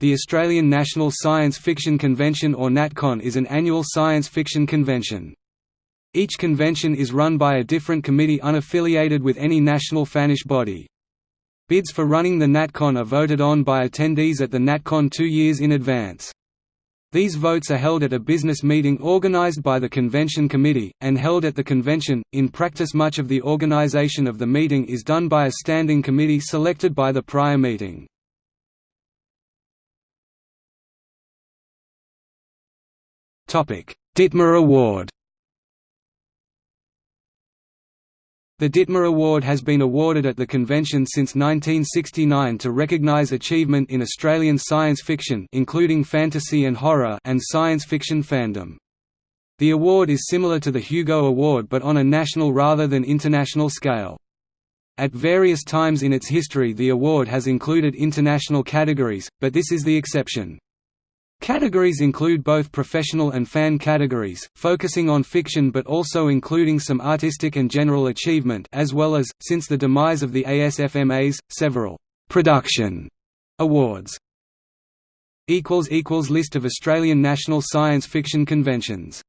The Australian National Science Fiction Convention or NatCon is an annual science fiction convention. Each convention is run by a different committee unaffiliated with any national fannish body. Bids for running the NatCon are voted on by attendees at the NatCon two years in advance. These votes are held at a business meeting organized by the convention committee, and held at the convention. In practice, much of the organization of the meeting is done by a standing committee selected by the prior meeting. Ditmar Award The Ditmar Award has been awarded at the convention since 1969 to recognise achievement in Australian science fiction including fantasy and horror and science fiction fandom. The award is similar to the Hugo Award but on a national rather than international scale. At various times in its history the award has included international categories, but this is the exception. Categories include both professional and fan categories, focusing on fiction but also including some artistic and general achievement as well as, since the demise of the ASFMAs, several «production» awards. List of Australian national science fiction conventions